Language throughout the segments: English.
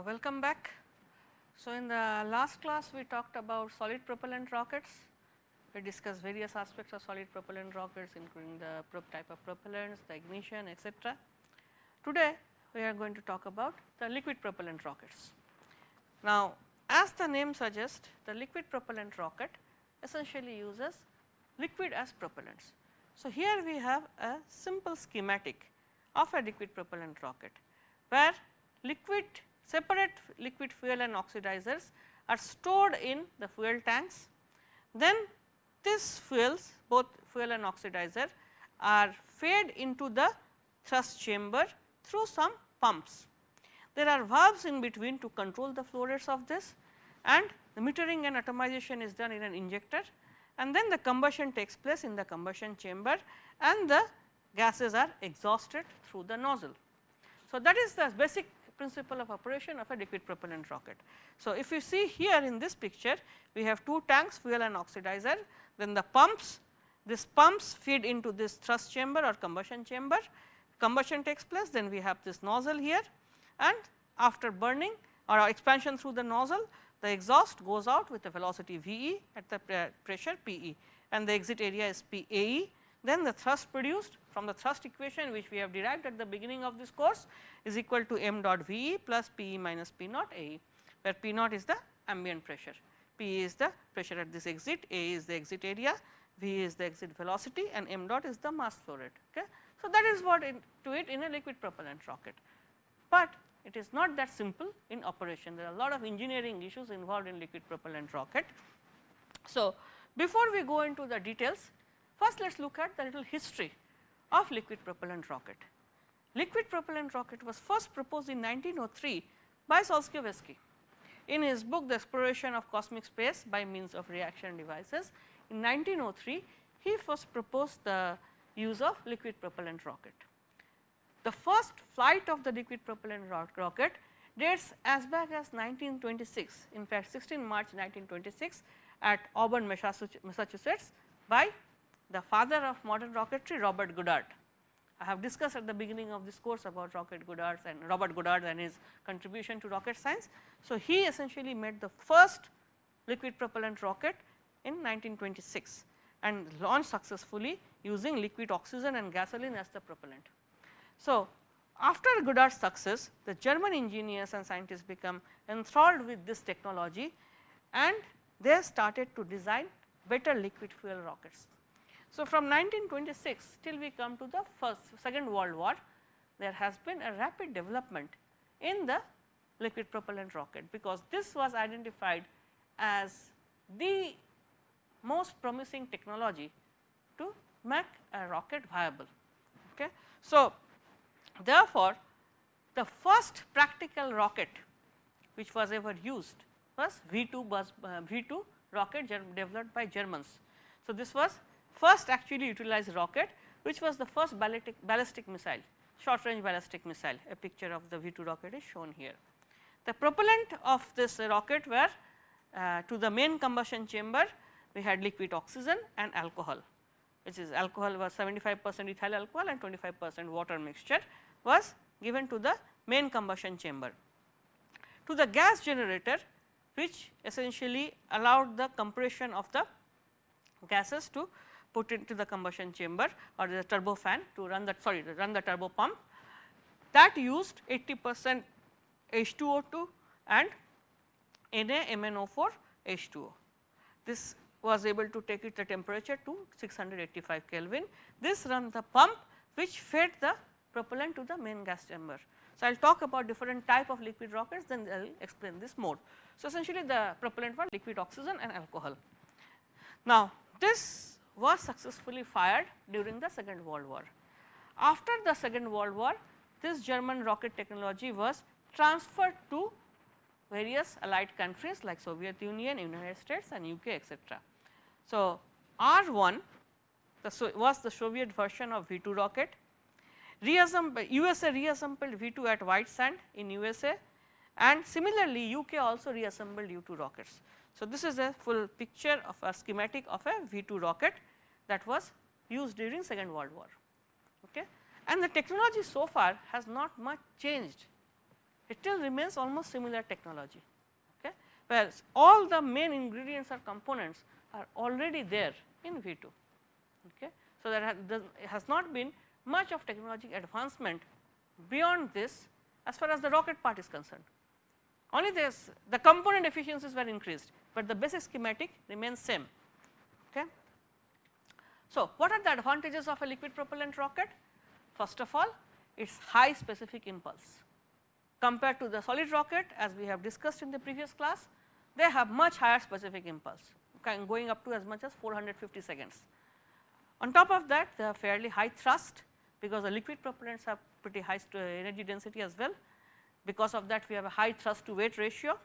Uh, welcome back. So, in the last class we talked about solid propellant rockets. We discussed various aspects of solid propellant rockets including the type of propellants, the ignition etc. Today we are going to talk about the liquid propellant rockets. Now, as the name suggests the liquid propellant rocket essentially uses liquid as propellants. So, here we have a simple schematic of a liquid propellant rocket where liquid separate liquid fuel and oxidizers are stored in the fuel tanks. Then these fuels both fuel and oxidizer are fed into the thrust chamber through some pumps. There are valves in between to control the flow rates of this and the metering and atomization is done in an injector and then the combustion takes place in the combustion chamber and the gases are exhausted through the nozzle. So, that is the basic principle of operation of a liquid propellant rocket. So, if you see here in this picture we have two tanks fuel and oxidizer then the pumps this pumps feed into this thrust chamber or combustion chamber combustion takes place then we have this nozzle here and after burning or expansion through the nozzle the exhaust goes out with a velocity V e at the pressure P e and the exit area is P A e. Then the thrust produced from the thrust equation which we have derived at the beginning of this course is equal to m dot V e plus P e minus P naught A e, where P naught is the ambient pressure, P e is the pressure at this exit, A is the exit area, V is the exit velocity and m dot is the mass flow rate. Okay. So, that is what to it in a liquid propellant rocket, but it is not that simple in operation. There are a lot of engineering issues involved in liquid propellant rocket. So, before we go into the details, first let us look at the little history of liquid propellant rocket. Liquid propellant rocket was first proposed in 1903 by Solzhenitsyn. In his book The Exploration of Cosmic Space by means of reaction devices, in 1903 he first proposed the use of liquid propellant rocket. The first flight of the liquid propellant rocket dates as back as 1926, in fact 16 March 1926 at Auburn, Massachusetts by the father of modern rocketry Robert Goddard. I have discussed at the beginning of this course about rocket Goddard and Robert Goddard and his contribution to rocket science. So, he essentially made the first liquid propellant rocket in 1926 and launched successfully using liquid oxygen and gasoline as the propellant. So, after Goddard's success the German engineers and scientists become enthralled with this technology and they started to design better liquid fuel rockets. So, from 1926 till we come to the first second world war there has been a rapid development in the liquid propellant rocket because this was identified as the most promising technology to make a rocket viable. Okay. So, Therefore, the first practical rocket which was ever used was V2 bus uh, V2 rocket developed by Germans. So, this was first actually utilized rocket which was the first ballistic, ballistic missile short range ballistic missile a picture of the V2 rocket is shown here. The propellant of this rocket were uh, to the main combustion chamber we had liquid oxygen and alcohol which is alcohol was 75 percent ethyl alcohol and 25 percent water mixture was given to the main combustion chamber. To the gas generator which essentially allowed the compression of the gases to put into the combustion chamber or the turbo fan to run that sorry to run the turbo pump that used 80 percent H2O2 and NaMnO4 H2O. This was able to take it the temperature to 685 Kelvin. This run the pump which fed the propellant to the main gas chamber. So, I will talk about different type of liquid rockets then I will explain this more. So, essentially the propellant was liquid oxygen and alcohol. Now, this was successfully fired during the second world war. After the second world war this German rocket technology was transferred to various allied countries like Soviet Union, United States and UK etc. So, R1 the was the Soviet version of V2 rocket reassembled USA reassembled V2 at White Sand in USA and similarly UK also reassembled V2 rockets. So, this is a full picture of a schematic of a V2 rocket that was used during second world war okay. and the technology so far has not much changed it still remains almost similar technology, okay, whereas all the main ingredients or components are already there in V 2. Okay. So, there has not been much of technological advancement beyond this as far as the rocket part is concerned. Only this the component efficiencies were increased, but the basic schematic remains same. Okay. So, what are the advantages of a liquid propellant rocket? First of all, its high specific impulse compared to the solid rocket as we have discussed in the previous class, they have much higher specific impulse going up to as much as 450 seconds. On top of that they have fairly high thrust because the liquid propellants have pretty high energy density as well. Because of that we have a high thrust to weight ratio.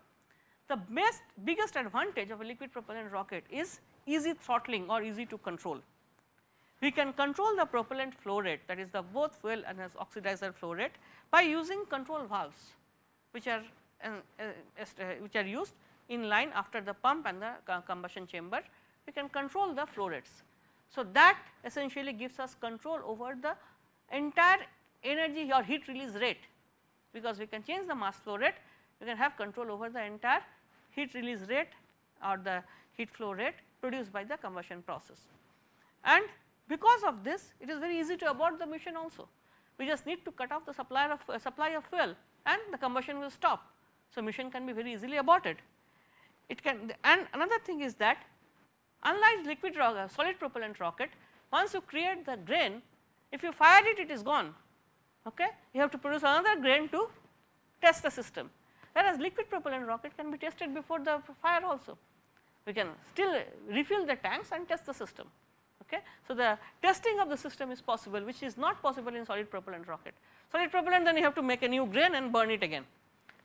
The best biggest advantage of a liquid propellant rocket is easy throttling or easy to control. We can control the propellant flow rate that is the both fuel and as oxidizer flow rate by using control valves which are uh, uh, uh, which are used in line after the pump and the combustion chamber we can control the flow rates. So, that essentially gives us control over the entire energy or heat release rate because we can change the mass flow rate we can have control over the entire heat release rate or the heat flow rate produced by the combustion process. And because of this it is very easy to abort the mission also. We just need to cut off the supply of uh, supply of fuel and the combustion will stop. So, mission can be very easily aborted. It can and another thing is that unlike liquid rocket, solid propellant rocket once you create the grain if you fire it it is gone okay you have to produce another grain to test the system whereas liquid propellant rocket can be tested before the fire also we can still refill the tanks and test the system Okay. So, the testing of the system is possible which is not possible in solid propellant rocket. Solid propellant then you have to make a new grain and burn it again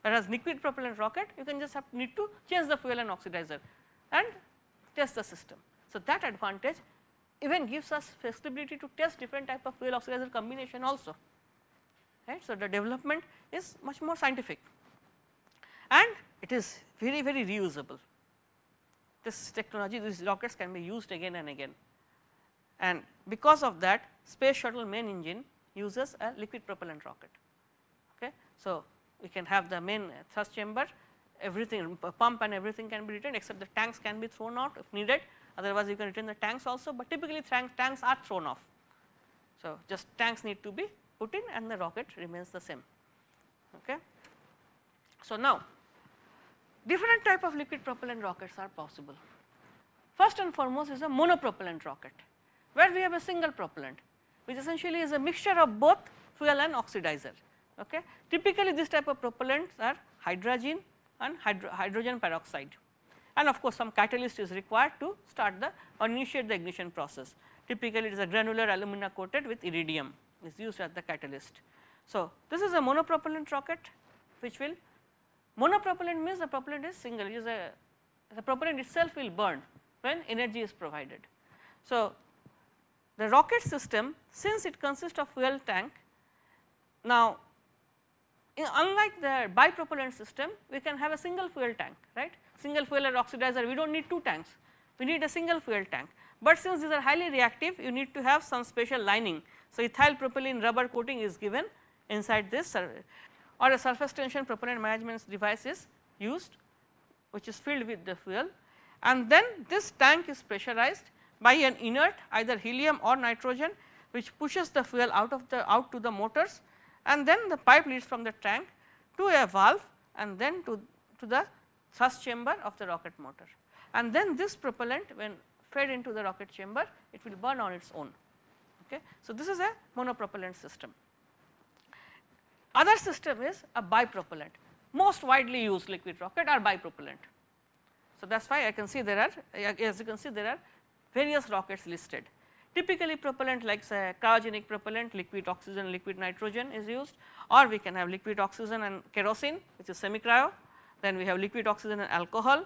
whereas liquid propellant rocket you can just have need to change the fuel and oxidizer and test the system. So, that advantage even gives us flexibility to test different type of fuel oxidizer combination also right. So, the development is much more scientific and it is very very reusable. This technology these rockets can be used again and again and because of that space shuttle main engine uses a liquid propellant rocket. Okay. So, we can have the main thrust chamber everything pump and everything can be retained except the tanks can be thrown out if needed otherwise you can retain the tanks also, but typically tanks are thrown off. So, just tanks need to be put in and the rocket remains the same. Okay. So, now different type of liquid propellant rockets are possible. First and foremost is a monopropellant rocket where we have a single propellant which essentially is a mixture of both fuel and oxidizer. Okay. Typically this type of propellants are hydrazine and hydro hydrogen peroxide and of course, some catalyst is required to start the or initiate the ignition process. Typically it is a granular alumina coated with iridium is used as the catalyst. So, this is a monopropellant rocket which will monopropellant means the propellant is single is a the propellant itself will burn when energy is provided. So, the rocket system since it consists of fuel tank, now unlike the bipropellant system we can have a single fuel tank right, single fuel and oxidizer we do not need two tanks, we need a single fuel tank. But since these are highly reactive you need to have some special lining. So, ethyl propylene rubber coating is given inside this or a surface tension propellant management device is used which is filled with the fuel and then this tank is pressurized by an inert either helium or nitrogen which pushes the fuel out of the out to the motors and then the pipe leads from the tank to a valve and then to, to the thrust chamber of the rocket motor. And then this propellant when fed into the rocket chamber it will burn on its own. Okay. So, this is a monopropellant system. Other system is a bipropellant most widely used liquid rocket are bipropellant. So, that is why I can see there are as you can see there are various rockets listed. Typically propellant like say cryogenic propellant, liquid oxygen, liquid nitrogen is used or we can have liquid oxygen and kerosene which is semi cryo. Then we have liquid oxygen and alcohol,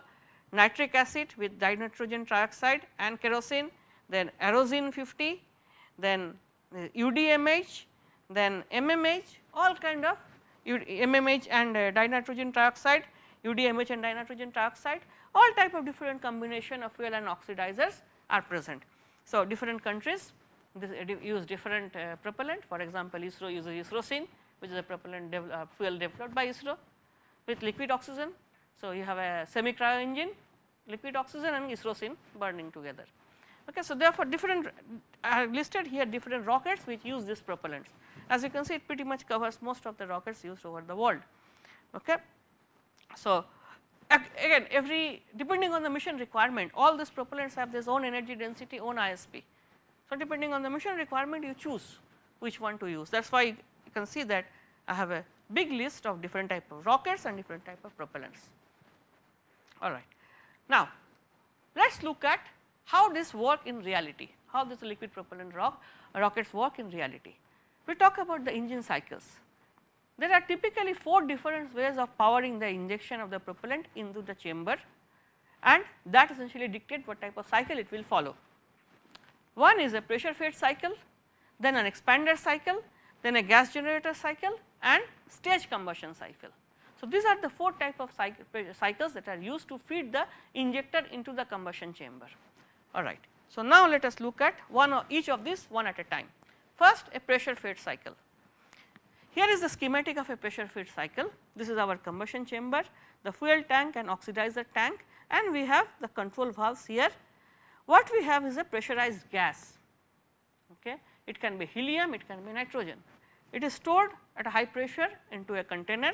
nitric acid with dinitrogen trioxide and kerosene, then Aerozine 50, then UDMH, then MMH all kind of MMH and uh, dinitrogen trioxide, UDMH and dinitrogen trioxide all type of different combination of fuel and oxidizers are present. So, different countries use different uh, propellant for example, ISRO uses ISROsene which is a propellant uh, fuel developed by ISRO with liquid oxygen. So, you have a semi cryo engine liquid oxygen and ISROsene burning together. Okay, so, therefore, different I have listed here different rockets which use these propellants. As you can see it pretty much covers most of the rockets used over the world. Okay. So, again every depending on the mission requirement all these propellants have their own energy density own ISP. So, depending on the mission requirement you choose which one to use that is why you can see that I have a big list of different type of rockets and different type of propellants. Alright. Now, let us look at how this work in reality, how this liquid propellant rock rockets work in reality. We talk about the engine cycles. There are typically 4 different ways of powering the injection of the propellant into the chamber and that essentially dictate what type of cycle it will follow. One is a pressure fed cycle, then an expander cycle, then a gas generator cycle and stage combustion cycle. So, these are the 4 type of cycles that are used to feed the injector into the combustion chamber. Alright. So, now let us look at one each of these one at a time. First a pressure fed cycle. Here is the schematic of a pressure fed cycle. This is our combustion chamber, the fuel tank and oxidizer tank and we have the control valves here. What we have is a pressurized gas. Okay. It can be helium, it can be nitrogen. It is stored at a high pressure into a container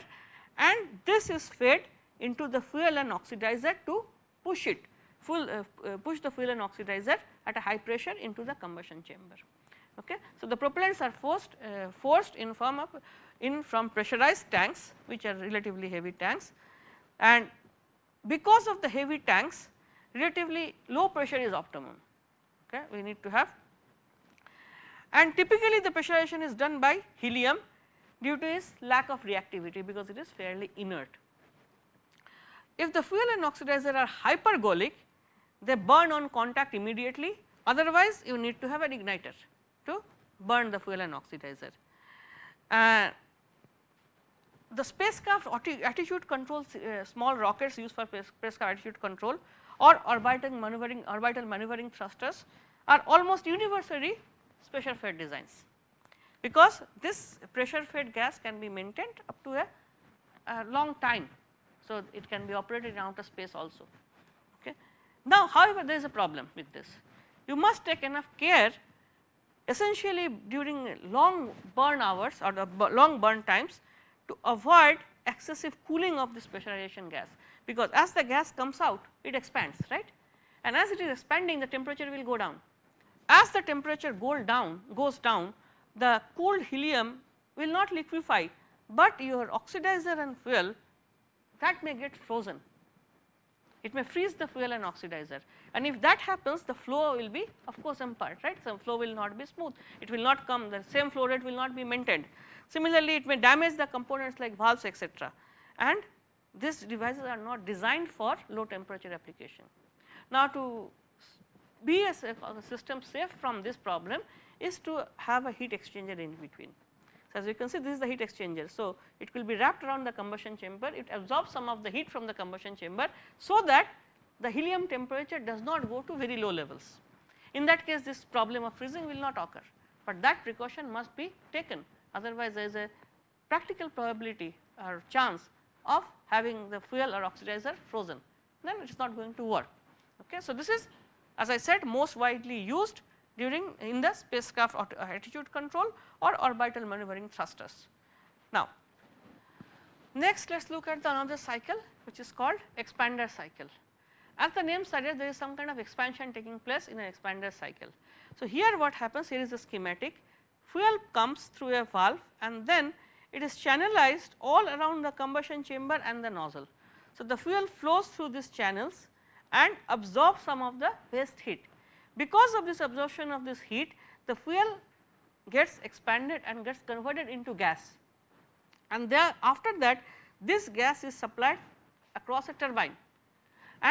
and this is fed into the fuel and oxidizer to push it full uh, uh, push the fuel and oxidizer at a high pressure into the combustion chamber. Okay. So, the propellants are forced uh, forced in form of in from pressurized tanks which are relatively heavy tanks. And because of the heavy tanks relatively low pressure is optimum. Okay? We need to have. And typically the pressurization is done by helium due to its lack of reactivity because it is fairly inert. If the fuel and oxidizer are hypergolic, they burn on contact immediately. Otherwise you need to have an igniter to burn the fuel and oxidizer. Uh, the spacecraft attitude control uh, small rockets used for spacecraft attitude control or orbital maneuvering orbital maneuvering thrusters are almost universally pressure fed designs because this pressure fed gas can be maintained up to a, a long time. So, it can be operated in outer space also. Okay. Now, however, there is a problem with this. You must take enough care essentially during long burn hours or the long burn times to avoid excessive cooling of this pressurization gas because as the gas comes out it expands right and as it is expanding the temperature will go down. As the temperature go down goes down the cooled helium will not liquefy, but your oxidizer and fuel that may get frozen. It may freeze the fuel and oxidizer and if that happens the flow will be of course impaired right. So, flow will not be smooth, it will not come the same flow rate will not be maintained. Similarly, it may damage the components like valves etc. and these devices are not designed for low temperature application. Now, to be a, a system safe from this problem is to have a heat exchanger in between. So, as you can see this is the heat exchanger. So, it will be wrapped around the combustion chamber, it absorbs some of the heat from the combustion chamber, so that the helium temperature does not go to very low levels. In that case this problem of freezing will not occur, but that precaution must be taken otherwise there is a practical probability or chance of having the fuel or oxidizer frozen then it is not going to work. Okay. So, this is as I said most widely used during in the spacecraft attitude control or orbital maneuvering thrusters. Now, next let us look at the another cycle which is called expander cycle. As the name suggests there is some kind of expansion taking place in an expander cycle. So, here what happens here is the schematic fuel comes through a valve and then it is channelized all around the combustion chamber and the nozzle. So, the fuel flows through these channels and absorbs some of the waste heat because of this absorption of this heat the fuel gets expanded and gets converted into gas and there after that this gas is supplied across a turbine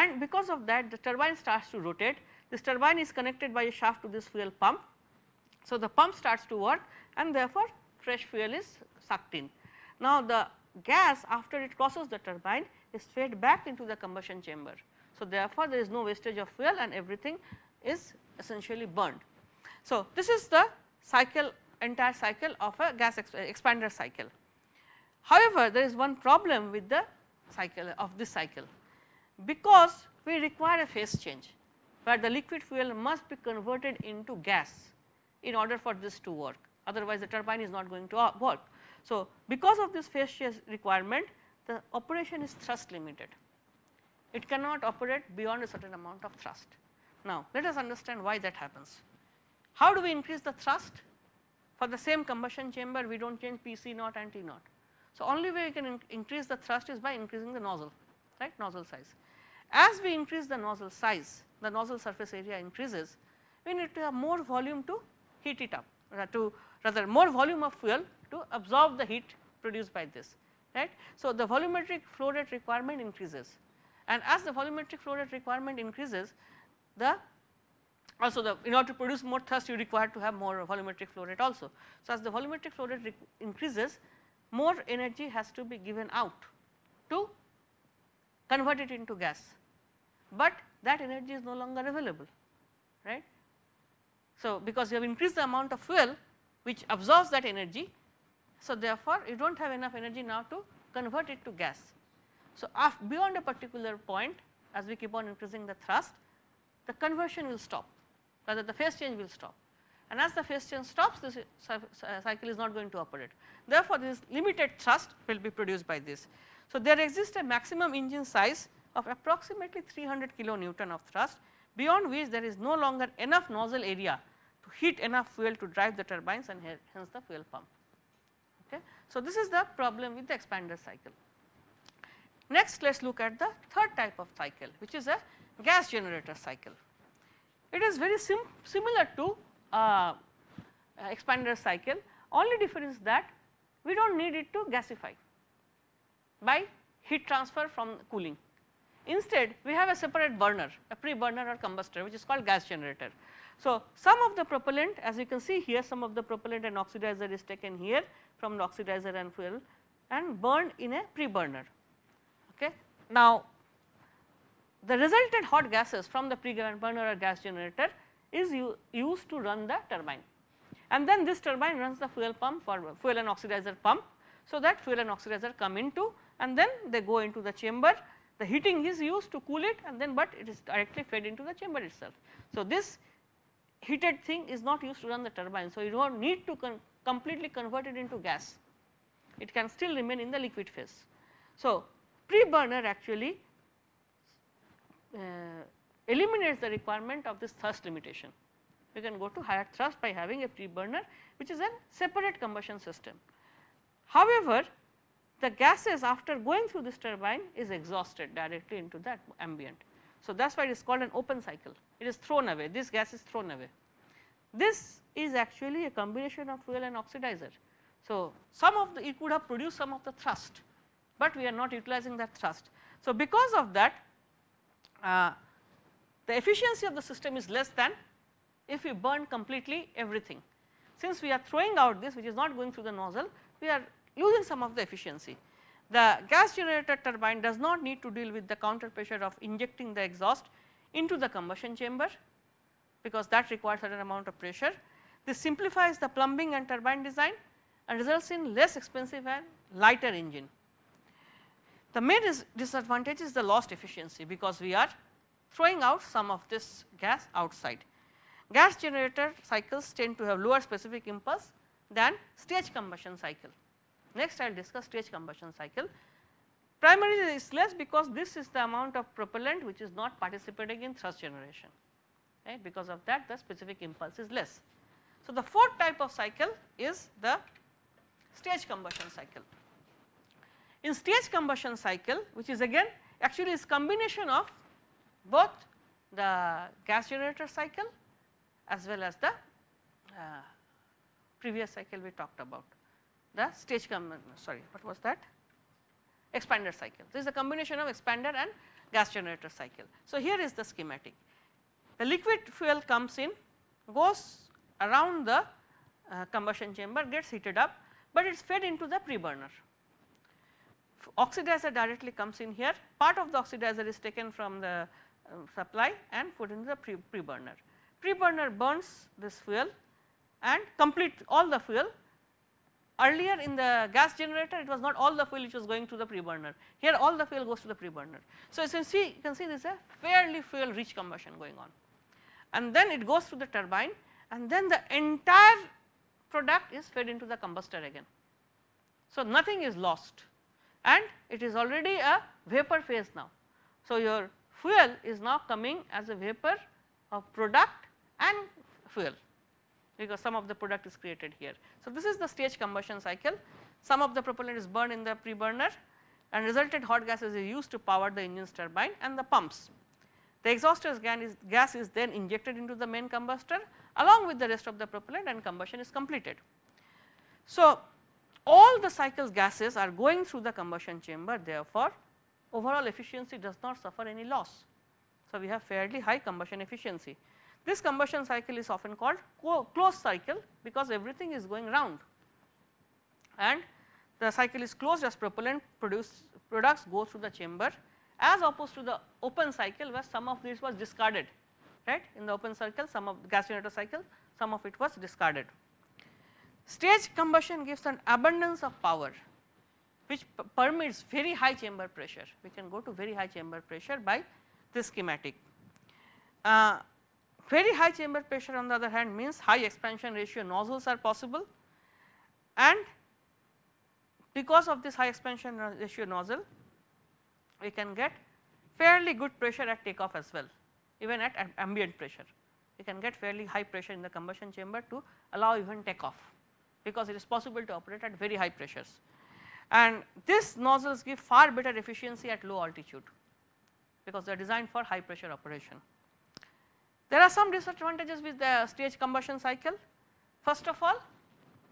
and because of that the turbine starts to rotate this turbine is connected by a shaft to this fuel pump. So, the pump starts to work and therefore, fresh fuel is sucked in. Now, the gas after it crosses the turbine is fed back into the combustion chamber. So, therefore, there is no wastage of fuel and everything is essentially burned. So, this is the cycle entire cycle of a gas expander cycle. However, there is one problem with the cycle of this cycle because we require a phase change where the liquid fuel must be converted into gas in order for this to work otherwise the turbine is not going to uh, work. So, because of this phase change requirement the operation is thrust limited it cannot operate beyond a certain amount of thrust. Now, let us understand why that happens. How do we increase the thrust? For the same combustion chamber we do not change PC naught and T naught. So, only way we can in increase the thrust is by increasing the nozzle right nozzle size. As we increase the nozzle size the nozzle surface area increases we need to have more volume to heat it up uh, to rather more volume of fuel to absorb the heat produced by this right. So, the volumetric flow rate requirement increases and as the volumetric flow rate requirement increases the also the in order to produce more thrust you require to have more volumetric flow rate also. So, as the volumetric flow rate increases more energy has to be given out to convert it into gas, but that energy is no longer available right. So, because you have increased the amount of fuel which absorbs that energy. So, therefore, you do not have enough energy now to convert it to gas. So, beyond a particular point as we keep on increasing the thrust the conversion will stop rather the phase change will stop and as the phase change stops this uh, cycle is not going to operate. Therefore, this limited thrust will be produced by this. So, there exists a maximum engine size of approximately 300 kilonewton of thrust beyond which there is no longer enough nozzle area to heat enough fuel to drive the turbines and hence the fuel pump. Okay. So, this is the problem with the expander cycle. Next let us look at the third type of cycle which is a gas generator cycle. It is very sim similar to uh, expander cycle only difference that we do not need it to gasify by heat transfer from cooling. Instead we have a separate burner a pre burner or combustor which is called gas generator. So, some of the propellant as you can see here some of the propellant and oxidizer is taken here from the oxidizer and fuel and burned in a pre burner. Okay. Now, the resultant hot gases from the pre-burner or gas generator is used to run the turbine and then this turbine runs the fuel pump for fuel and oxidizer pump. So, that fuel and oxidizer come into and then they go into the chamber the heating is used to cool it and then but it is directly fed into the chamber itself. So, this heated thing is not used to run the turbine. So, you do not need to con completely convert it into gas it can still remain in the liquid phase. So, pre-burner actually uh, eliminates the requirement of this thrust limitation. We can go to higher thrust by having a pre-burner which is a separate combustion system. However, the gases after going through this turbine is exhausted directly into that ambient. So, that is why it is called an open cycle, it is thrown away, this gas is thrown away. This is actually a combination of fuel and oxidizer. So, some of the it could have produced some of the thrust but we are not utilizing that thrust. So, because of that uh, the efficiency of the system is less than if we burn completely everything. Since we are throwing out this which is not going through the nozzle we are losing some of the efficiency. The gas generator turbine does not need to deal with the counter pressure of injecting the exhaust into the combustion chamber because that requires certain amount of pressure. This simplifies the plumbing and turbine design and results in less expensive and lighter engine. The main disadvantage is the lost efficiency because we are throwing out some of this gas outside. Gas generator cycles tend to have lower specific impulse than stage combustion cycle. Next I will discuss stage combustion cycle. Primarily is less because this is the amount of propellant which is not participating in thrust generation right because of that the specific impulse is less. So, the fourth type of cycle is the stage combustion cycle. In stage combustion cycle which is again actually is combination of both the gas generator cycle as well as the uh, previous cycle we talked about the stage sorry what was that expander cycle. This is a combination of expander and gas generator cycle. So, here is the schematic the liquid fuel comes in goes around the uh, combustion chamber gets heated up, but it is fed into the pre-burner oxidizer directly comes in here part of the oxidizer is taken from the uh, supply and put into the pre, pre burner. Pre burner burns this fuel and complete all the fuel earlier in the gas generator it was not all the fuel which was going to the pre-burner, here all the fuel goes to the pre-burner. So, as you can see you can see there is a fairly fuel rich combustion going on and then it goes through the turbine and then the entire product is fed into the combustor again. So, nothing is lost and it is already a vapor phase now. So, your fuel is now coming as a vapor of product and fuel because some of the product is created here. So, this is the stage combustion cycle some of the propellant is burned in the pre-burner and resulted hot gases is used to power the engine's turbine and the pumps. The exhausters is, gas is then injected into the main combustor along with the rest of the propellant and combustion is completed. So, all the cycles gases are going through the combustion chamber therefore, overall efficiency does not suffer any loss. So, we have fairly high combustion efficiency. This combustion cycle is often called closed cycle because everything is going round and the cycle is closed as propellant produce products go through the chamber as opposed to the open cycle where some of this was discarded right in the open cycle some of the gas generator cycle some of it was discarded. Stage combustion gives an abundance of power which permits very high chamber pressure we can go to very high chamber pressure by this schematic. Uh, very high chamber pressure on the other hand means high expansion ratio nozzles are possible and because of this high expansion ratio nozzle we can get fairly good pressure at takeoff as well even at ambient pressure. We can get fairly high pressure in the combustion chamber to allow even takeoff because it is possible to operate at very high pressures. And these nozzles give far better efficiency at low altitude because they are designed for high pressure operation. There are some disadvantages with the stage combustion cycle. First of all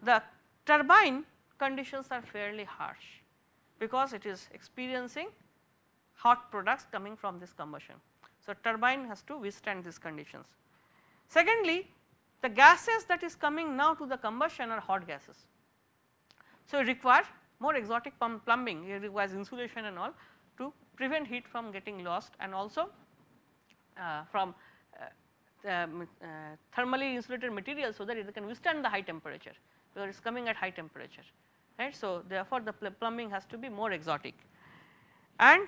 the turbine conditions are fairly harsh because it is experiencing hot products coming from this combustion. So, turbine has to withstand these conditions. Secondly, the gases that is coming now to the combustion are hot gases. So, it require more exotic plumbing, it requires insulation and all to prevent heat from getting lost and also uh, from uh, um, uh, thermally insulated material so that it can withstand the high temperature because it is coming at high temperature right. So, therefore, the pl plumbing has to be more exotic and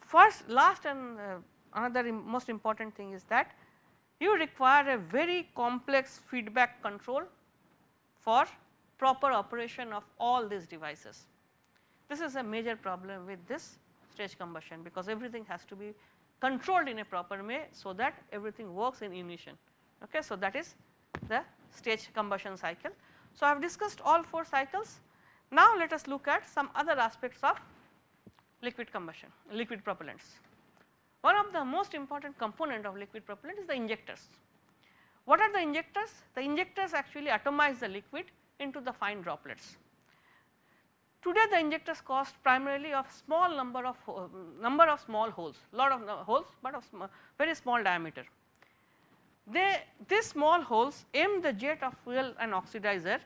first last and uh, another most important thing is that you require a very complex feedback control for proper operation of all these devices. This is a major problem with this stage combustion because everything has to be controlled in a proper way so that everything works in unison. Okay. So, that is the stage combustion cycle. So, I have discussed all 4 cycles. Now, let us look at some other aspects of liquid combustion, liquid propellants. One of the most important component of liquid propellant is the injectors. What are the injectors? The injectors actually atomize the liquid into the fine droplets. Today the injectors cost primarily of small number of uh, number of small holes, lot of uh, holes, but of sm very small diameter. They these small holes aim the jet of fuel and oxidizer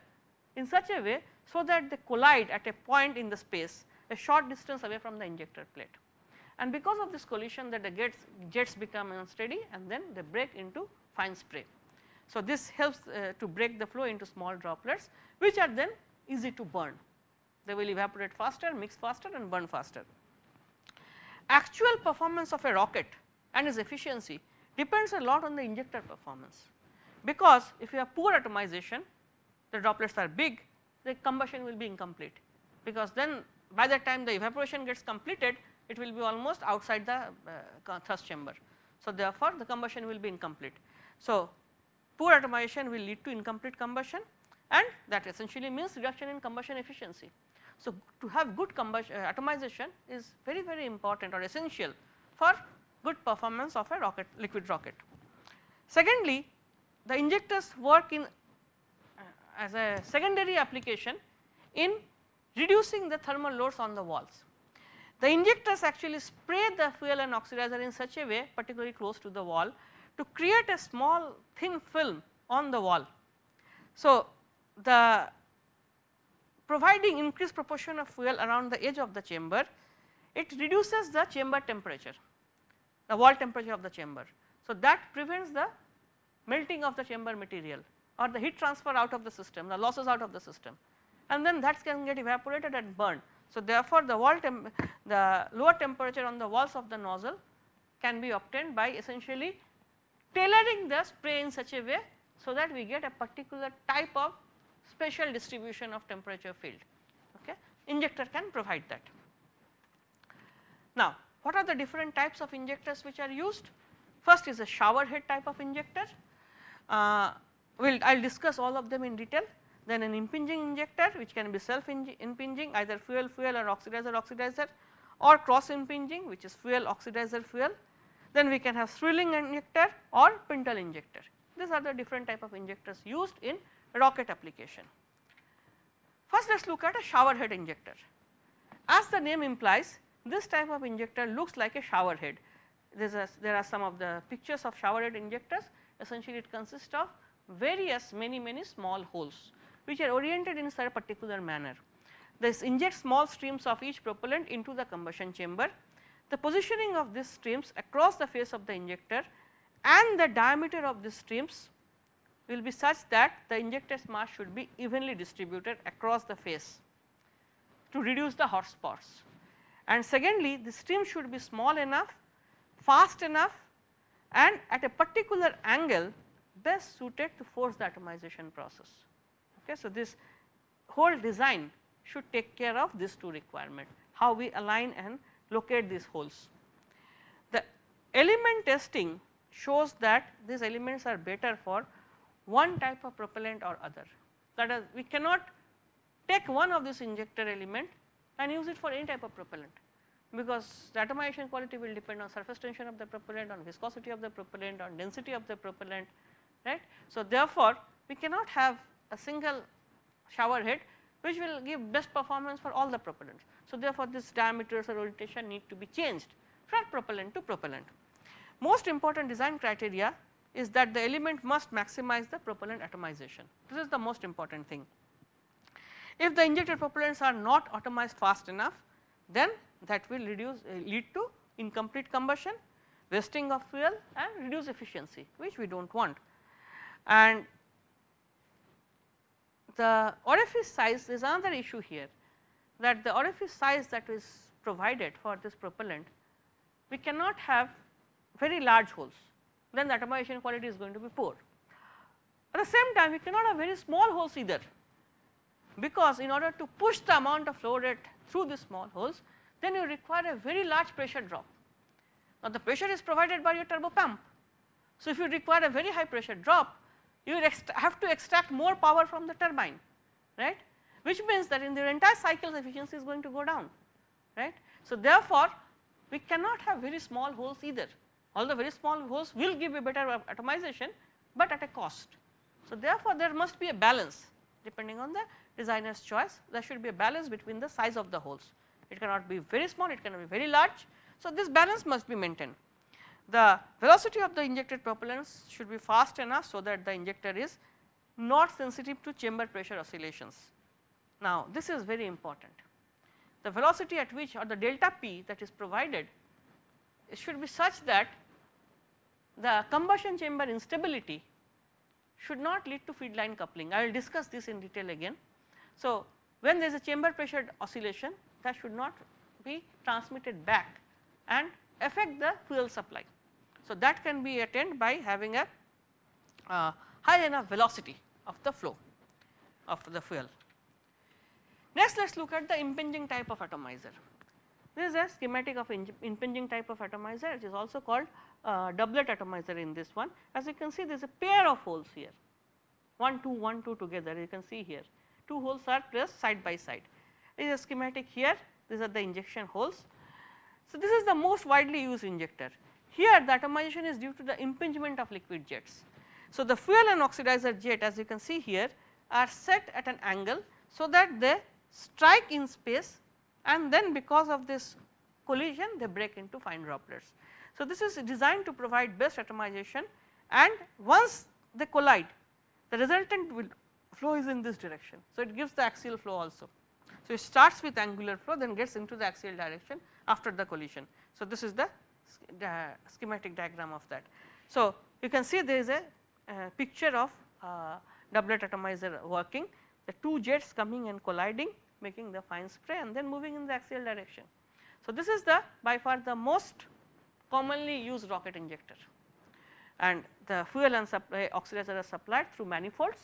in such a way so that they collide at a point in the space a short distance away from the injector plate and because of this collision that the jets, jets become unsteady and then they break into fine spray. So, this helps uh, to break the flow into small droplets which are then easy to burn. They will evaporate faster, mix faster and burn faster. Actual performance of a rocket and its efficiency depends a lot on the injector performance because if you have poor atomization the droplets are big the combustion will be incomplete because then by the time the evaporation gets completed it will be almost outside the uh, thrust chamber. So, therefore, the combustion will be incomplete. So, poor atomization will lead to incomplete combustion and that essentially means reduction in combustion efficiency. So, to have good combustion uh, atomization is very very important or essential for good performance of a rocket liquid rocket. Secondly, the injectors work in uh, as a secondary application in reducing the thermal loads on the walls. The injectors actually spray the fuel and oxidizer in such a way particularly close to the wall to create a small thin film on the wall. So, the providing increased proportion of fuel around the edge of the chamber, it reduces the chamber temperature, the wall temperature of the chamber. So, that prevents the melting of the chamber material or the heat transfer out of the system, the losses out of the system and then that can get evaporated and burned. So, therefore, the wall the lower temperature on the walls of the nozzle can be obtained by essentially tailoring the spray in such a way, so that we get a particular type of special distribution of temperature field. Okay. Injector can provide that. Now, what are the different types of injectors which are used? First is a shower head type of injector. Uh, we'll, I will discuss all of them in detail. Then an impinging injector which can be self impinging either fuel fuel or oxidizer oxidizer or cross impinging which is fuel oxidizer fuel. Then we can have swirling injector or pintle injector. These are the different type of injectors used in rocket application. First let us look at a shower head injector. As the name implies this type of injector looks like a shower head. There are some of the pictures of shower head injectors essentially it consists of various many many small holes which are oriented in such a particular manner. This injects small streams of each propellant into the combustion chamber. The positioning of these streams across the face of the injector and the diameter of these streams will be such that the injector's mass should be evenly distributed across the face to reduce the hot spots. And secondly, the stream should be small enough, fast enough and at a particular angle best suited to force the atomization process. Okay. So, this whole design should take care of these two requirement, how we align and locate these holes. The element testing shows that these elements are better for one type of propellant or other. That is, we cannot take one of this injector element and use it for any type of propellant because the atomization quality will depend on surface tension of the propellant, on viscosity of the propellant, on density of the propellant, right. So, therefore, we cannot have a single shower head which will give best performance for all the propellants. So, therefore, this diameters or orientation need to be changed from propellant to propellant. Most important design criteria is that the element must maximize the propellant atomization. This is the most important thing. If the injected propellants are not atomized fast enough, then that will reduce uh, lead to incomplete combustion, wasting of fuel and reduce efficiency which we do not want. And the orifice size is another issue here that the orifice size that is provided for this propellant we cannot have very large holes then the atomization quality is going to be poor. At the same time we cannot have very small holes either because in order to push the amount of flow rate through these small holes then you require a very large pressure drop. Now the pressure is provided by your turbo pump. So if you require a very high pressure drop you have to extract more power from the turbine right which means that in the entire cycle efficiency is going to go down right. So therefore we cannot have very small holes either although very small holes will give a better atomization but at a cost. So therefore there must be a balance depending on the designer's choice there should be a balance between the size of the holes it cannot be very small it cannot be very large. So this balance must be maintained the velocity of the injected propellants should be fast enough so that the injector is not sensitive to chamber pressure oscillations. Now this is very important. The velocity at which or the delta P that is provided it should be such that the combustion chamber instability should not lead to feed line coupling. I will discuss this in detail again. So, when there is a chamber pressure oscillation that should not be transmitted back and affect the fuel supply. So, that can be attained by having a uh, high enough velocity of the flow of the fuel. Next let us look at the impinging type of atomizer. This is a schematic of impinging type of atomizer which is also called uh, doublet atomizer in this one. As you can see there is a pair of holes here 1 2 1 2 together you can see here 2 holes are placed side by side. There is a schematic here these are the injection holes. So, this is the most widely used injector here the atomization is due to the impingement of liquid jets. So, the fuel and oxidizer jet as you can see here are set at an angle so that they strike in space and then because of this collision they break into fine droplets. So, this is designed to provide best atomization and once they collide the resultant will flow is in this direction. So, it gives the axial flow also. So, it starts with angular flow then gets into the axial direction after the collision. So, this is the schematic diagram of that. So, you can see there is a uh, picture of uh, doublet atomizer working the two jets coming and colliding making the fine spray and then moving in the axial direction. So, this is the by far the most commonly used rocket injector and the fuel and supply oxidizer are supplied through manifolds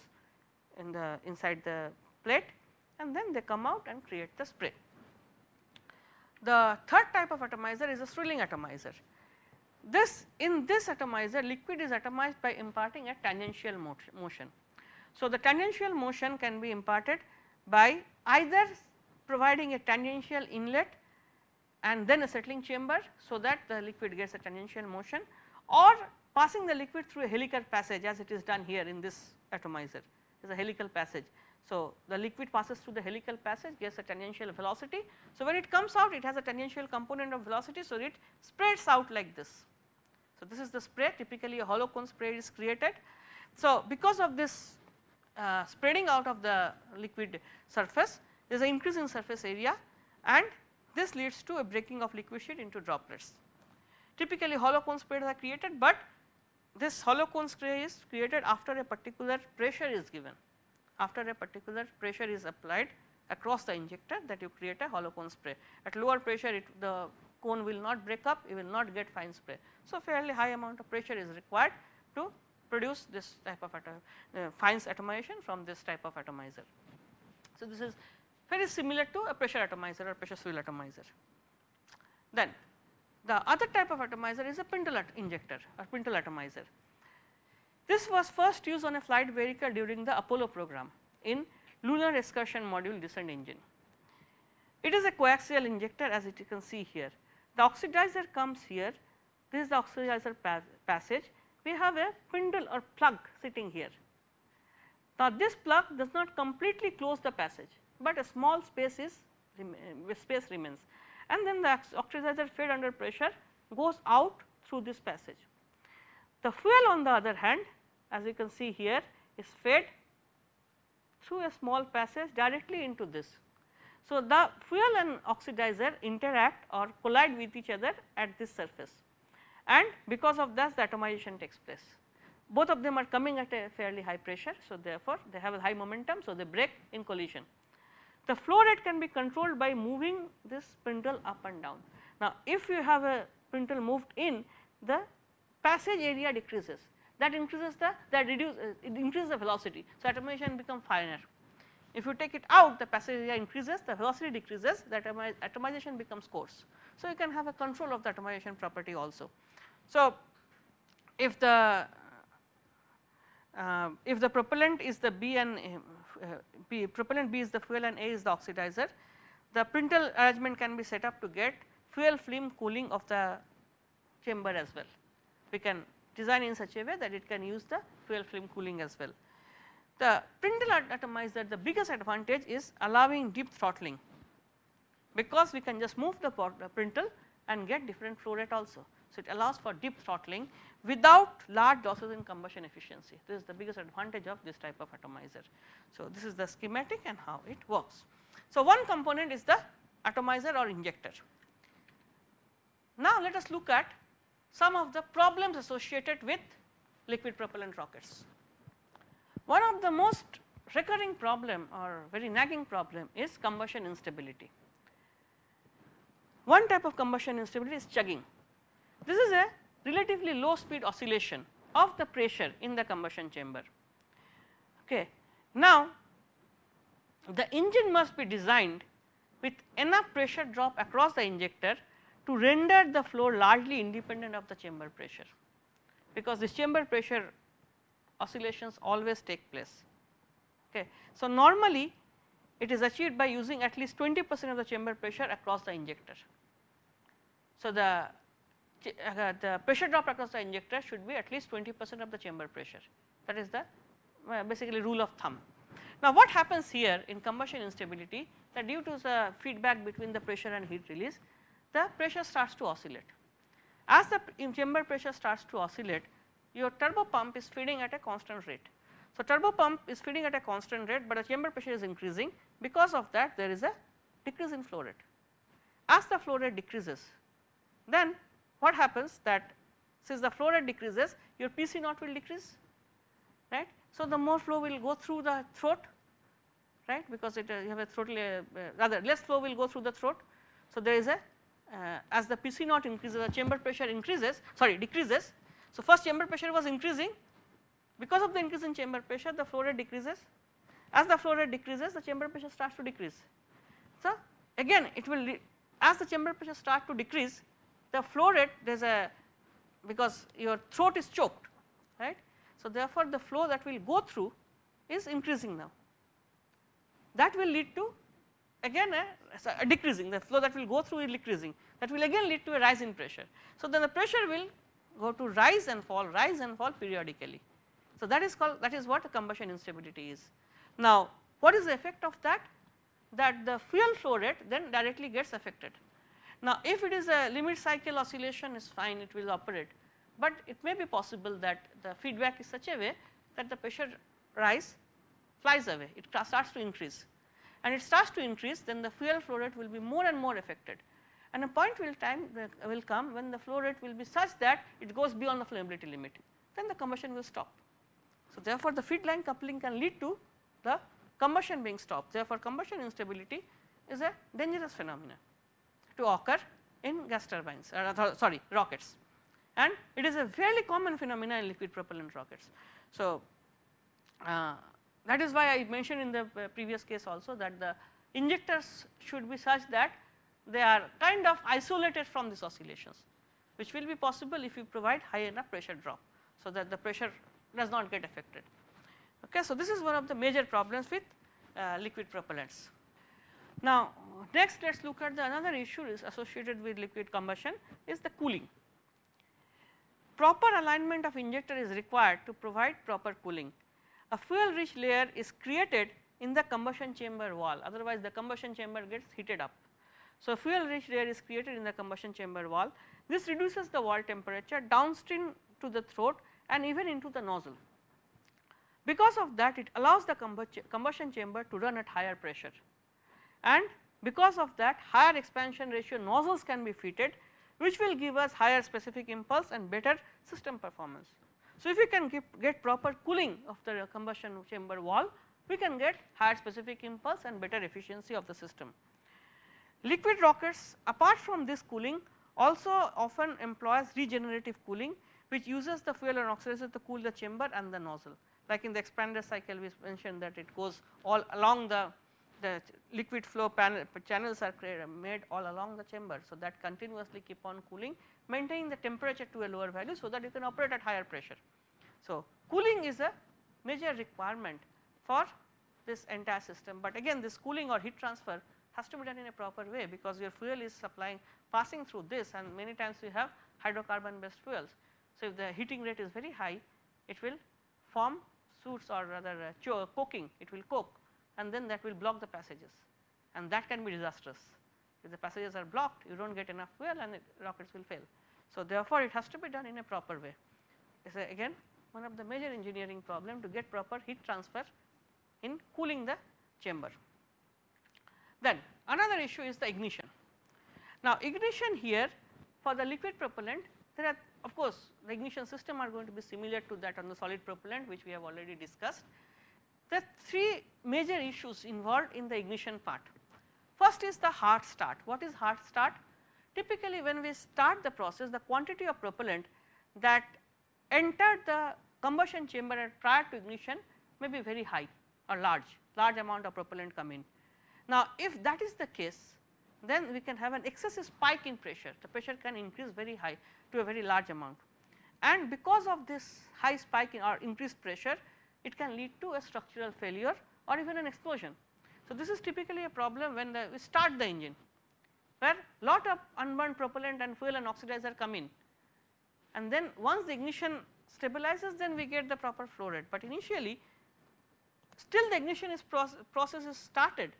in the inside the plate and then they come out and create the spray. The third type of atomizer is a swirling atomizer. This in this atomizer liquid is atomized by imparting a tangential motion. So, the tangential motion can be imparted by either providing a tangential inlet and then a settling chamber. So, that the liquid gets a tangential motion or passing the liquid through a helical passage as it is done here in this atomizer is a helical passage. So, the liquid passes through the helical passage gets a tangential velocity. So, when it comes out it has a tangential component of velocity. So, it spreads out like this. So, this is the spray typically a hollow cone spray is created. So, because of this uh, spreading out of the liquid surface there is an increase in surface area and this leads to a breaking of liquid sheet into droplets. Typically hollow cone sprays are created, but this hollow cone spray is created after a particular pressure is given after a particular pressure is applied across the injector that you create a hollow cone spray. At lower pressure it the cone will not break up, you will not get fine spray. So, fairly high amount of pressure is required to produce this type of atom, uh, fines atomization from this type of atomizer. So, this is very similar to a pressure atomizer or pressure swirl atomizer. Then the other type of atomizer is a pintle injector or pintle atomizer. This was first used on a flight vehicle during the Apollo program in lunar excursion module descent engine. It is a coaxial injector as you can see here. The oxidizer comes here, this is the oxidizer pas passage, we have a spindle or plug sitting here. Now, this plug does not completely close the passage, but a small space is eh, space remains and then the oxidizer fed under pressure goes out through this passage. The fuel on the other hand as you can see here is fed through a small passage directly into this. So, the fuel and oxidizer interact or collide with each other at this surface and because of that the atomization takes place. Both of them are coming at a fairly high pressure. So, therefore, they have a high momentum. So, they break in collision. The flow rate can be controlled by moving this spindle up and down. Now, if you have a spindle moved in the passage area decreases that increases the that reduce uh, it increases the velocity. So, atomization becomes finer. If you take it out the passage area increases the velocity decreases the atomization becomes coarse. So, you can have a control of the atomization property also. So, if the uh, if the propellant is the B and uh, B propellant B is the fuel and A is the oxidizer, the pintle arrangement can be set up to get fuel film cooling of the chamber as well. We can design in such a way that it can use the fuel film cooling as well. The pintle atomizer the biggest advantage is allowing deep throttling because we can just move the, pintle and get different flow rate also. So, it allows for deep throttling without large losses in combustion efficiency this is the biggest advantage of this type of atomizer. So, this is the schematic and how it works. So, one component is the atomizer or injector. Now, let us look at some of the problems associated with liquid propellant rockets. One of the most recurring problem or very nagging problem is combustion instability. One type of combustion instability is chugging. This is a relatively low speed oscillation of the pressure in the combustion chamber. Okay. Now, the engine must be designed with enough pressure drop across the injector to render the flow largely independent of the chamber pressure, because this chamber pressure oscillations always take place. Okay. So, normally it is achieved by using at least 20 percent of the chamber pressure across the injector. So, the uh, the pressure drop across the injector should be at least 20 percent of the chamber pressure that is the uh, basically rule of thumb. Now, what happens here in combustion instability that due to the feedback between the pressure and heat release the pressure starts to oscillate. As the chamber pressure starts to oscillate, your turbo pump is feeding at a constant rate. So, turbo pump is feeding at a constant rate, but the chamber pressure is increasing because of that there is a decrease in flow rate. As the flow rate decreases, then what happens that since the flow rate decreases your PC naught will decrease right. So, the more flow will go through the throat right because it uh, you have a throat uh, rather less flow will go through the throat. So, there is a uh, as the PC naught increases the chamber pressure increases sorry decreases. So, first chamber pressure was increasing because of the increase in chamber pressure the flow rate decreases as the flow rate decreases the chamber pressure starts to decrease. So, again it will as the chamber pressure start to decrease the flow rate there is a because your throat is choked right. So, therefore, the flow that will go through is increasing now that will lead to again eh, a, a, uh, decreasing the flow that will go through is decreasing that will again lead to a rise in pressure. So, then the pressure will go to rise and fall rise and fall periodically. So, that is called that is what combustion instability is. Now, what is the effect of that? That the fuel flow rate then directly gets affected. Now, if it is a limit cycle oscillation is fine it will operate, but it may be possible that the feedback is such a way that the pressure rise flies away it starts to increase and it starts to increase then the fuel flow rate will be more and more affected and a point will time will come when the flow rate will be such that it goes beyond the flammability limit then the combustion will stop. So, therefore, the feed line coupling can lead to the combustion being stopped therefore, combustion instability is a dangerous phenomenon to occur in gas turbines uh, sorry rockets and it is a fairly common phenomenon in liquid propellant rockets. So, uh, that is why I mentioned in the uh, previous case also that the injectors should be such that they are kind of isolated from these oscillations which will be possible if you provide high enough pressure drop. So, that the pressure does not get affected. Okay. So, this is one of the major problems with uh, liquid propellants. Now, next let us look at the another issue is associated with liquid combustion is the cooling. Proper alignment of injector is required to provide proper cooling. A fuel rich layer is created in the combustion chamber wall otherwise the combustion chamber gets heated up. So, fuel rich layer is created in the combustion chamber wall this reduces the wall temperature downstream to the throat and even into the nozzle. Because of that it allows the combustion chamber to run at higher pressure and because of that higher expansion ratio nozzles can be fitted which will give us higher specific impulse and better system performance. So, if we can get proper cooling of the combustion chamber wall we can get higher specific impulse and better efficiency of the system. Liquid rockets apart from this cooling also often employs regenerative cooling which uses the fuel and oxidizer to cool the chamber and the nozzle. Like in the expander cycle we mentioned that it goes all along the, the liquid flow panel, channels are made all along the chamber. So, that continuously keep on cooling maintaining the temperature to a lower value so that you can operate at higher pressure. So, cooling is a major requirement for this entire system, but again this cooling or heat transfer has to be done in a proper way because your fuel is supplying passing through this and many times we have hydrocarbon based fuels. So, if the heating rate is very high it will form soot or rather uh, it will coke and then that will block the passages and that can be disastrous. If the passages are blocked you do not get enough fuel and rockets will fail. So, therefore, it has to be done in a proper way. Again one of the major engineering problem to get proper heat transfer in cooling the chamber. Then another issue is the ignition. Now, ignition here for the liquid propellant there are of course, the ignition system are going to be similar to that on the solid propellant which we have already discussed. There are three major issues involved in the ignition part. First is the hard start. What is hard start? Typically when we start the process the quantity of propellant that entered the combustion chamber prior to ignition may be very high or large, large amount of propellant come in. Now, if that is the case then we can have an excessive spike in pressure, the pressure can increase very high to a very large amount. And because of this high spike in or increased pressure, it can lead to a structural failure or even an explosion. So, this is typically a problem when the, we start the engine where lot of unburned propellant and fuel and oxidizer come in. And then once the ignition stabilizes then we get the proper flow rate, but initially still the ignition is process, process is started.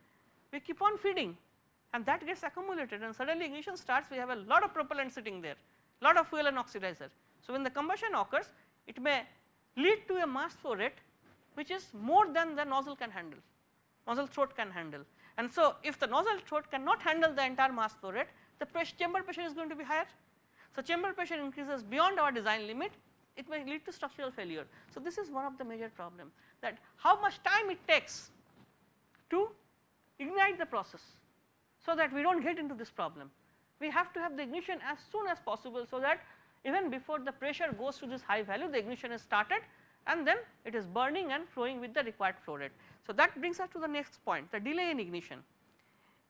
We keep on feeding and that gets accumulated and suddenly ignition starts we have a lot of propellant sitting there lot of fuel and oxidizer. So, when the combustion occurs it may lead to a mass flow rate which is more than the nozzle can handle nozzle throat can handle and so if the nozzle throat cannot handle the entire mass flow rate the pressure chamber pressure is going to be higher. So, chamber pressure increases beyond our design limit it may lead to structural failure. So, this is one of the major problem that how much time it takes to ignite the process. So, that we do not get into this problem. We have to have the ignition as soon as possible. So, that even before the pressure goes to this high value the ignition is started and then it is burning and flowing with the required flow rate. So, that brings us to the next point the delay in ignition.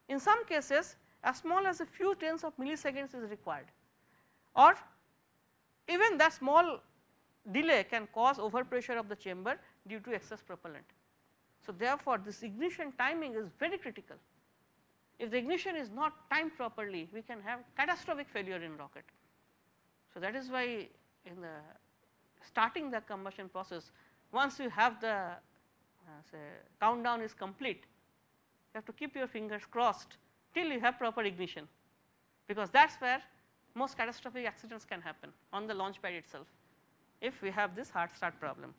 In some cases as small as a few tens of milliseconds is required or even that small delay can cause overpressure of the chamber due to excess propellant. So, therefore, this ignition timing is very critical. If the ignition is not timed properly, we can have catastrophic failure in rocket. So, that is why in the starting the combustion process, once you have the uh, say countdown is complete, you have to keep your fingers crossed till you have proper ignition, because that is where most catastrophic accidents can happen on the launch pad itself if we have this hard start problem.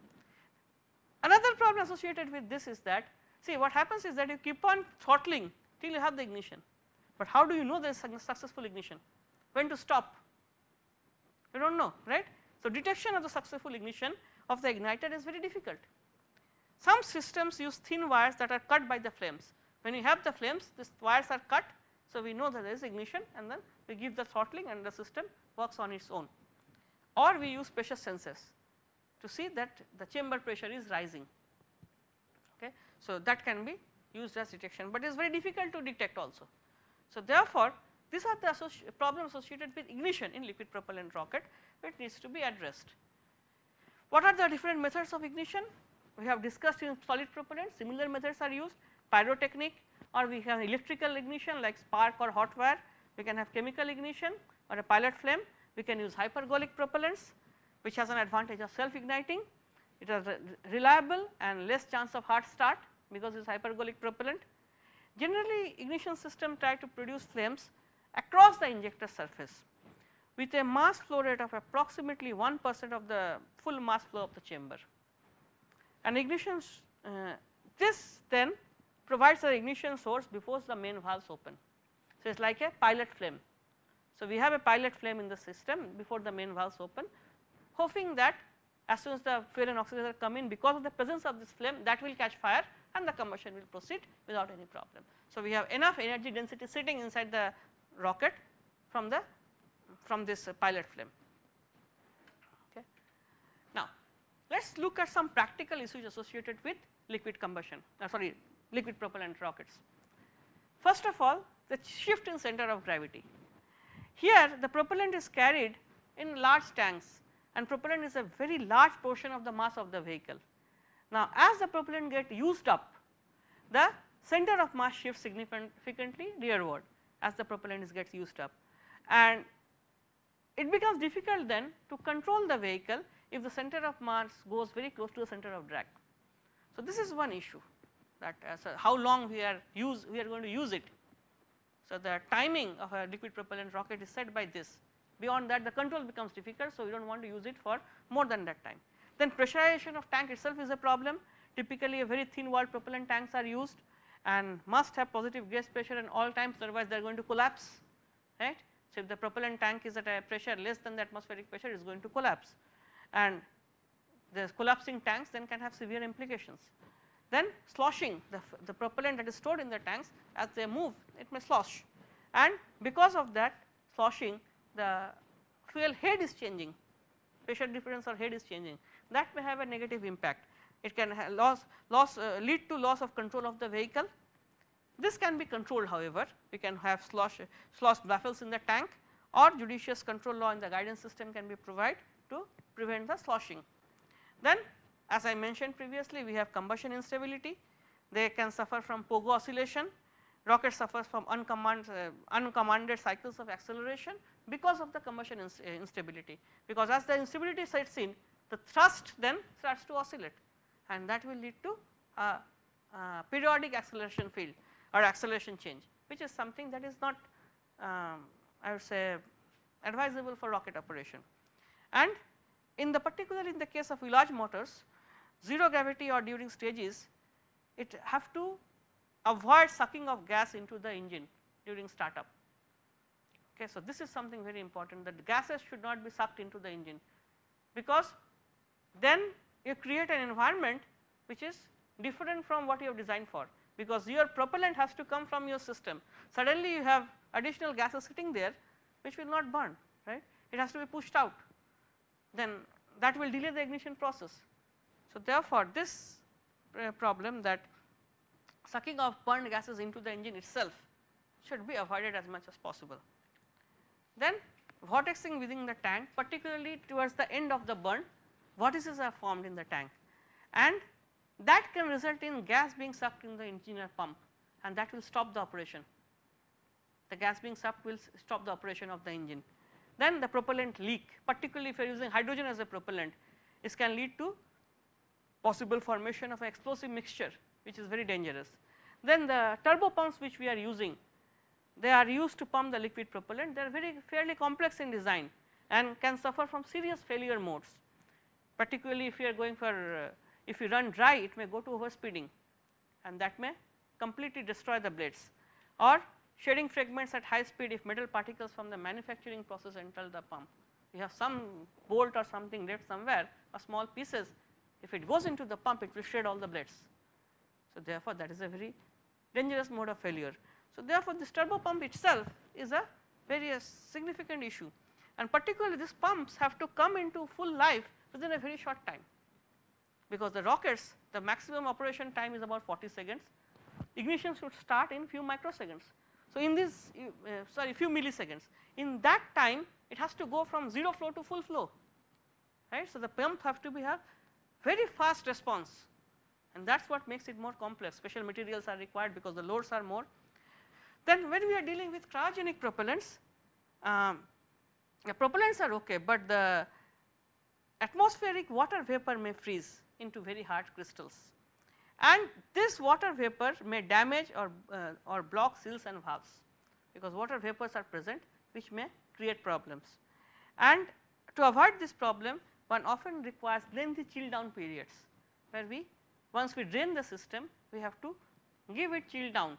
Another problem associated with this is that see what happens is that you keep on throttling till you have the ignition, but how do you know there is a successful ignition when to stop you do not know right. So, detection of the successful ignition of the igniter is very difficult. Some systems use thin wires that are cut by the flames when you have the flames these wires are cut. So, we know that there is ignition and then we give the throttling and the system works on its own or we use pressure sensors to see that the chamber pressure is rising. Okay. So, that can be used as detection, but it is very difficult to detect also. So, therefore, these are the associ problems associated with ignition in liquid propellant rocket which needs to be addressed. What are the different methods of ignition? We have discussed in solid propellant similar methods are used pyrotechnic or we have electrical ignition like spark or hot wire, we can have chemical ignition or a pilot flame, we can use hypergolic propellants which has an advantage of self igniting, it is reliable and less chance of hard start because it is hypergolic propellant. Generally ignition system try to produce flames across the injector surface with a mass flow rate of approximately 1 percent of the full mass flow of the chamber. And ignition uh, this then provides the ignition source before the main valves open. So, it is like a pilot flame. So, we have a pilot flame in the system before the main valves open hoping that as soon as the fuel and oxidizer come in because of the presence of this flame that will catch fire and the combustion will proceed without any problem. So, we have enough energy density sitting inside the rocket from the from this pilot flame. Okay. Now, let us look at some practical issues associated with liquid combustion uh, sorry liquid propellant rockets. First of all the shift in center of gravity. Here the propellant is carried in large tanks and propellant is a very large portion of the mass of the vehicle. Now, as the propellant get used up the center of mass shifts significantly rearward as the propellant is gets used up and it becomes difficult then to control the vehicle if the center of mass goes very close to the center of drag. So, this is one issue that uh, as how long we are use we are going to use it. So, the timing of a liquid propellant rocket is set by this beyond that the control becomes difficult. So, we do not want to use it for more than that time. Then pressurization of tank itself is a problem typically a very thin walled propellant tanks are used and must have positive gas pressure in all times otherwise they are going to collapse right. So, if the propellant tank is at a pressure less than the atmospheric pressure it is going to collapse and the collapsing tanks then can have severe implications. Then sloshing the, the propellant that is stored in the tanks as they move it may slosh and because of that sloshing the fuel head is changing pressure difference or head is changing that may have a negative impact. It can loss, loss uh, lead to loss of control of the vehicle. This can be controlled however, we can have slosh, slosh baffles in the tank or judicious control law in the guidance system can be provided to prevent the sloshing. Then as I mentioned previously we have combustion instability, they can suffer from pogo oscillation, rocket suffers from uncommand, uh, uncommanded cycles of acceleration because of the combustion ins uh, instability. Because as the instability sets in the thrust then starts to oscillate and that will lead to a, a periodic acceleration field or acceleration change which is something that is not um, I would say advisable for rocket operation. And in the particular in the case of large motors 0 gravity or during stages it have to avoid sucking of gas into the engine during startup. Okay, so, this is something very important that gases should not be sucked into the engine because then you create an environment which is different from what you have designed for because your propellant has to come from your system. Suddenly you have additional gases sitting there which will not burn right it has to be pushed out then that will delay the ignition process. So, therefore, this uh, problem that sucking of burned gases into the engine itself should be avoided as much as possible. Then vortexing within the tank particularly towards the end of the burn vortices are formed in the tank and that can result in gas being sucked in the engine or pump and that will stop the operation. The gas being sucked will stop the operation of the engine. Then the propellant leak particularly if you are using hydrogen as a propellant this can lead to possible formation of an explosive mixture which is very dangerous. Then the turbo pumps which we are using they are used to pump the liquid propellant they are very fairly complex in design and can suffer from serious failure modes particularly if you are going for uh, if you run dry it may go to overspeeding and that may completely destroy the blades or shedding fragments at high speed if metal particles from the manufacturing process enter the pump. You have some bolt or something left somewhere or small pieces if it goes into the pump it will shed all the blades. So, therefore, that is a very dangerous mode of failure. So, therefore, this turbo pump itself is a very uh, significant issue and particularly these pumps have to come into full life within a very short time because the rockets the maximum operation time is about 40 seconds ignition should start in few microseconds. So, in this uh, sorry few milliseconds in that time it has to go from 0 flow to full flow right. So, the pump have to be have very fast response and that is what makes it more complex special materials are required because the loads are more. Then when we are dealing with cryogenic propellants um, the propellants are okay, but the atmospheric water vapor may freeze into very hard crystals and this water vapor may damage or, uh, or block seals and valves because water vapors are present which may create problems. And to avoid this problem one often requires lengthy chill down periods where we once we drain the system we have to give it chill down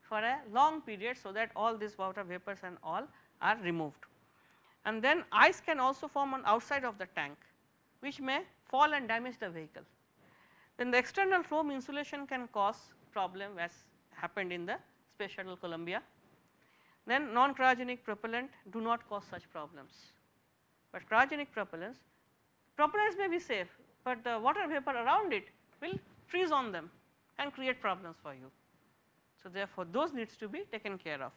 for a long period so that all these water vapors and all are removed. And then ice can also form on outside of the tank which may fall and damage the vehicle. Then the external foam insulation can cause problem as happened in the space shuttle Columbia. Then non cryogenic propellant do not cause such problems, but cryogenic propellants, propellants may be safe, but the water vapor around it will freeze on them and create problems for you. So, therefore, those needs to be taken care of.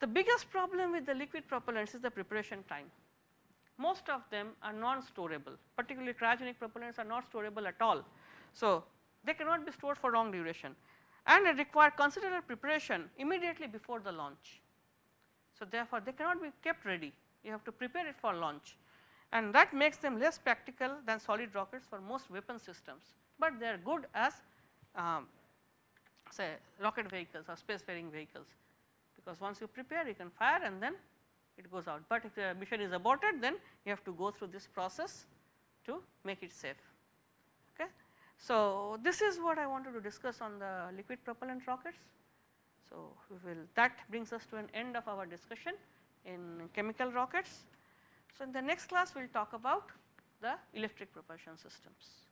The biggest problem with the liquid propellants is the preparation time. Most of them are non-storable. Particularly cryogenic propellants are not storable at all. So, they cannot be stored for long duration. And they require considerable preparation immediately before the launch. So, therefore, they cannot be kept ready. You have to prepare it for launch. And that makes them less practical than solid rockets for most weapon systems, but they are good as um, say rocket vehicles or space faring vehicles because once you prepare you can fire and then it goes out, but if the mission is aborted then you have to go through this process to make it safe. Okay. So, this is what I wanted to discuss on the liquid propellant rockets. So, will that brings us to an end of our discussion in chemical rockets. So, in the next class we will talk about the electric propulsion systems.